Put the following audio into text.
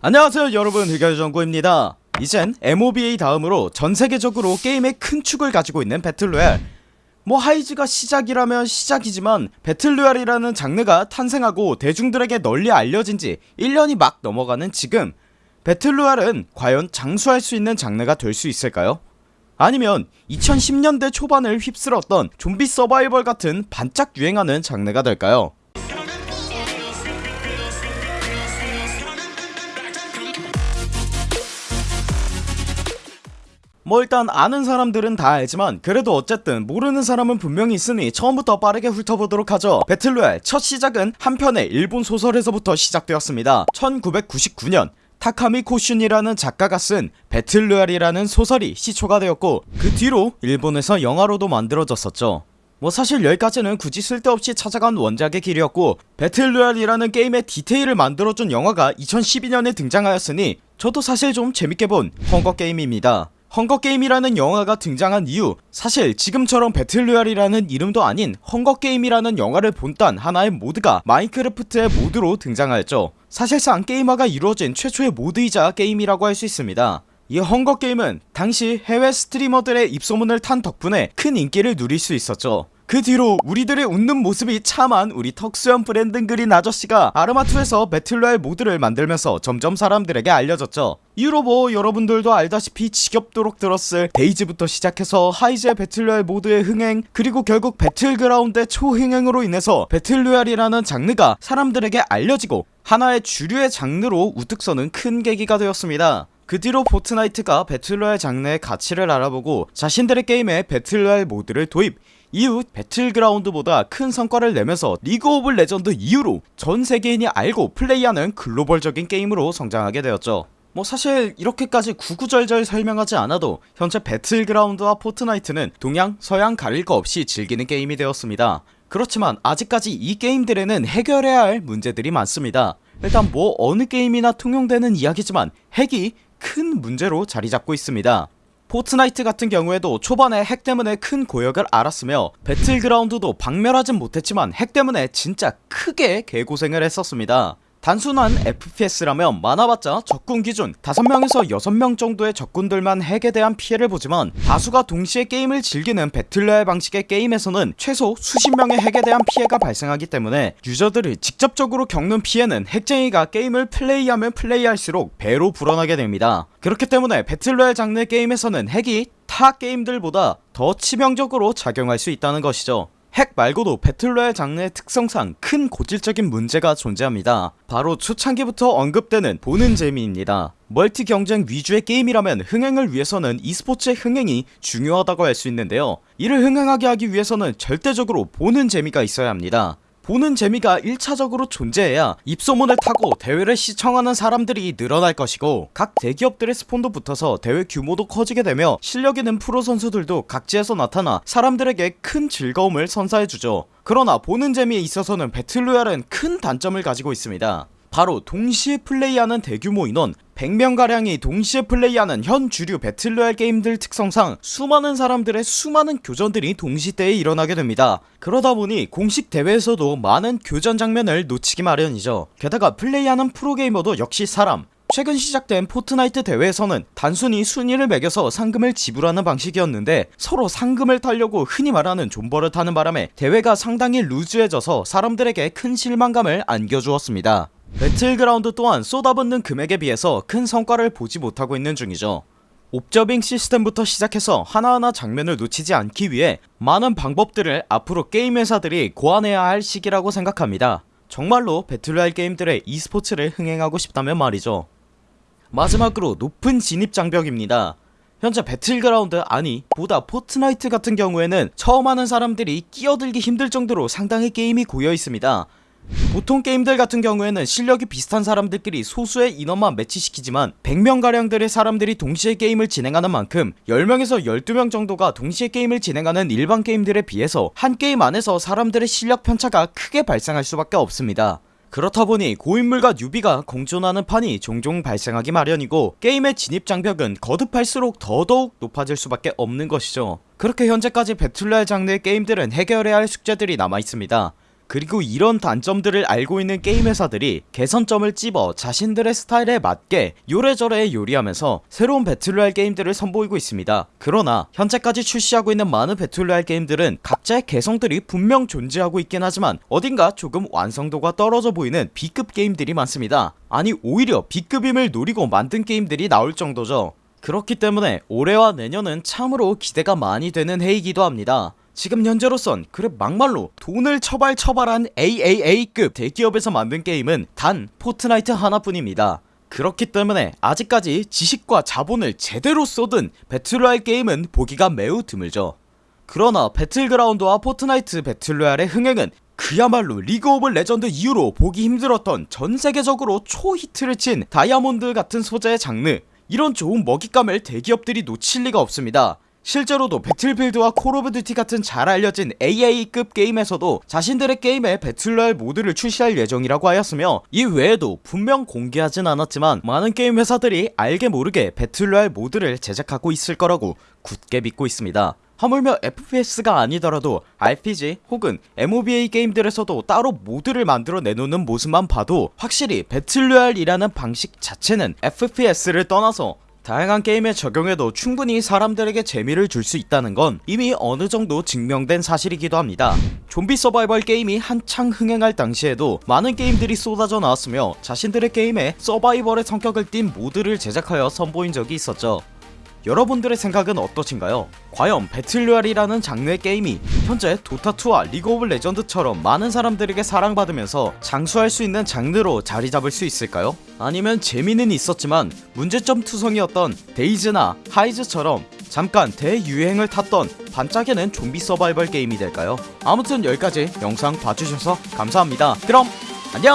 안녕하세요 여러분 흑열정구입니다 이젠 MOBA 다음으로 전세계적으로 게임의 큰 축을 가지고 있는 배틀로얄 뭐 하이즈가 시작이라면 시작이지만 배틀로얄이라는 장르가 탄생하고 대중들에게 널리 알려진지 1년이 막 넘어가는 지금 배틀로얄은 과연 장수할 수 있는 장르가 될 수 있을까요? 아니면 2010년대 초반을 휩쓸었던 좀비 서바이벌 같은 반짝 유행하는 장르가 될까요? 뭐 일단 아는 사람들은 다 알지만 그래도 어쨌든 모르는 사람은 분명히 있으니 처음부터 빠르게 훑어보도록 하죠. 배틀로얄 첫 시작은 한편의 일본 소설에서부터 시작되었습니다. 1999년 타카미 코슌이라는 작가가 쓴 배틀로얄이라는 소설이 시초가 되었고 그 뒤로 일본에서 영화로도 만들어졌었죠. 뭐 사실 여기까지는 굳이 쓸데없이 찾아간 원작의 길이었고 배틀로얄이라는 게임의 디테일을 만들어준 영화가 2012년에 등장하였으니 저도 사실 좀 재밌게 본 헝거게임입니다 헝거게임이라는 영화가 등장한 이유 사실 지금처럼 배틀로얄이라는 이름도 아닌 헝거게임이라는 영화를 본딴 하나의 모드가 마인크래프트의 모드로 등장하였죠. 사실상 게임화가 이루어진 최초의 모드이자 게임이라고 할 수 있습니다. 이 헝거게임은 당시 해외 스트리머들의 입소문을 탄 덕분에 큰 인기를 누릴 수 있었죠 그 뒤로 우리들의 웃는 모습이 참한 우리 턱수염 브랜든 그린 아저씨가 아르마2에서 배틀로얄 모드를 만들면서 점점 사람들에게 알려졌죠. 이후로 뭐 여러분들도 알다시피 지겹도록 들었을 데이즈부터 시작해서 하이즈의 배틀로얄 모드의 흥행 그리고 결국 배틀그라운드의 초흥행으로 인해서 배틀로얄이라는 장르가 사람들에게 알려지고 하나의 주류의 장르로 우뚝 서는 큰 계기가 되었습니다 그 뒤로 포트나이트가 배틀로얄 장르의 가치를 알아보고 자신들의 게임에 배틀로얄 모드를 도입. 이후 배틀그라운드보다 큰 성과를 내면서 리그 오브 레전드 이후로 전 세계인이 알고 플레이하는 글로벌적인 게임으로 성장하게 되었죠. 뭐 사실 이렇게까지 구구절절 설명하지 않아도 현재 배틀그라운드와 포트나이트는 동양 서양 가릴 거 없이 즐기는 게임이 되었습니다. 그렇지만 아직까지 이 게임들에는 해결해야 할 문제들이 많습니다. 일단 뭐 어느 게임이나 통용되는 이야기지만 핵이 큰 문제로 자리잡고 있습니다. 포트나이트 같은 경우에도 초반에 핵 때문에 큰 고역을 앓았으며 배틀그라운드도 박멸하진 못했지만 핵 때문에 진짜 크게 개고생을 했었습니다 단순한 FPS라면 많아봤자 적군 기준 5명에서 6명 정도의 적군들만 핵에 대한 피해를 보지만 다수가 동시에 게임을 즐기는 배틀로얄 방식의 게임에서는 최소 수십 명의 핵에 대한 피해가 발생하기 때문에 유저들이 직접적으로 겪는 피해는 핵쟁이가 게임을 플레이하면 플레이할수록 배로 불어나게 됩니다. 그렇기 때문에 배틀로얄 장르 게임에서는 핵이 타 게임들보다 더 치명적으로 작용할 수 있다는 것이죠 핵 말고도 배틀로얄 장르의 특성상 큰 고질적인 문제가 존재합니다. 바로 초창기부터 언급되는 보는 재미입니다. 멀티 경쟁 위주의 게임이라면 흥행을 위해서는 e스포츠의 흥행이 중요하다고 할 수 있는데요. 이를 흥행하게 하기 위해서는 절대적으로 보는 재미가 있어야 합니다 보는 재미가 1차적으로 존재해야 입소문을 타고 대회를 시청하는 사람들이 늘어날 것이고 각 대기업들의 스폰도 붙어서 대회 규모도 커지게 되며 실력 있는 프로 선수들도 각지에서 나타나 사람들에게 큰 즐거움을 선사해주죠. 그러나 보는 재미에 있어서는 배틀로얄은 큰 단점을 가지고 있습니다 바로 동시에 플레이하는 대규모 인원 100명가량이 동시에 플레이하는 현 주류 배틀로얄 게임들 특성상 수많은 사람들의 수많은 교전들이 동시대에 일어나게 됩니다. 그러다보니 공식 대회에서도 많은 교전 장면을 놓치기 마련이죠. 게다가 플레이하는 프로게이머도 역시 사람. 최근 시작된 포트나이트 대회에서는 단순히 순위를 매겨서 상금을 지불하는 방식이었는데 서로 상금을 타려고 흔히 말하는 존버를 타는 바람에 대회가 상당히 루즈해져서 사람들에게 큰 실망감을 안겨주었습니다 배틀그라운드 또한 쏟아붓는 금액에 비해서 큰 성과를 보지 못하고 있는 중이죠. observing 시스템부터 시작해서 하나하나 장면을 놓치지 않기 위해 많은 방법들을 앞으로 게임 회사들이 고안해야 할 시기라고 생각합니다. 정말로 배틀로얄 게임들의 e스포츠를 흥행하고 싶다면 말이죠. 마지막으로 높은 진입 장벽입니다. 현재 배틀그라운드 아니 보다 포트나이트 같은 경우에는 처음 하는 사람들이 끼어들기 힘들 정도로 상당히 게임이 고여있습니다 보통 게임들 같은 경우에는 실력이 비슷한 사람들끼리 소수의 인원만 매치시키지만 100명가량들의 사람들이 동시에 게임을 진행하는 만큼 10명에서 12명 정도가 동시에 게임을 진행하는 일반 게임들에 비해서 한 게임 안에서 사람들의 실력 편차가 크게 발생할 수밖에 없습니다. 그렇다보니 고인물과 뉴비가 공존하는 판이 종종 발생하기 마련이고 게임의 진입 장벽은 거듭할수록 더더욱 높아질 수밖에 없는 것이죠. 그렇게 현재까지 배틀로얄 장르의 게임들은 해결해야 할 숙제들이 남아있습니다 그리고 이런 단점들을 알고 있는 게임 회사들이 개선점을 찝어 자신들의 스타일에 맞게 요래저래 요리하면서 새로운 배틀로얄 게임들을 선보이고 있습니다. 그러나 현재까지 출시하고 있는 많은 배틀로얄 게임들은 각자의 개성들이 분명 존재하고 있긴 하지만 어딘가 조금 완성도가 떨어져 보이는 B급 게임들이 많습니다. 아니 오히려 B급임을 노리고 만든 게임들이 나올 정도죠. 그렇기 때문에 올해와 내년은 참으로 기대가 많이 되는 해이기도 합니다 지금 현재로선 그래 막말로 돈을 처발처발한 AAA급 대기업에서 만든 게임은 단 포트나이트 하나뿐입니다. 그렇기 때문에 아직까지 지식과 자본을 제대로 쏟은 배틀로얄 게임은 보기가 매우 드물죠. 그러나 배틀그라운드와 포트나이트 배틀로얄의 흥행은 그야말로 리그 오브 레전드 이후로 보기 힘들었던 전세계적으로 초히트를 친 다이아몬드 같은 소재의 장르 이런 좋은 먹잇감을 대기업들이 놓칠 리가 없습니다 실제로도 배틀필드와 콜 오브 듀티 같은 잘 알려진 AA급 게임에서도 자신들의 게임에 배틀로얄 모드를 출시할 예정이라고 하였으며 이 외에도 분명 공개하진 않았지만 많은 게임 회사들이 알게 모르게 배틀로얄 모드를 제작하고 있을 거라고 굳게 믿고 있습니다. 하물며 FPS가 아니더라도 RPG 혹은 MOBA 게임들에서도 따로 모드를 만들어 내놓는 모습만 봐도 확실히 배틀로얄이라는 방식 자체는 FPS를 떠나서 다양한 게임에 적용해도 충분히 사람들에게 재미를 줄 수 있다는 건 이미 어느정도 증명된 사실이기도 합니다. 좀비 서바이벌 게임이 한창 흥행할 당시에도 많은 게임들이 쏟아져 나왔으며 자신들의 게임에 서바이벌의 성격을 띤 모드를 제작하여 선보인 적이 있었죠 여러분들의 생각은 어떠신가요? 과연 배틀로얄이라는 장르의 게임이 현재 도타2와 리그 오브 레전드처럼 많은 사람들에게 사랑받으면서 장수할 수 있는 장르로 자리잡을 수 있을까요? 아니면 재미는 있었지만 문제점 투성이었던 데이즈나 하이즈처럼 잠깐 대유행을 탔던 반짝이는 좀비 서바이벌 게임이 될까요? 아무튼 여기까지 영상 봐주셔서 감사합니다 그럼 안녕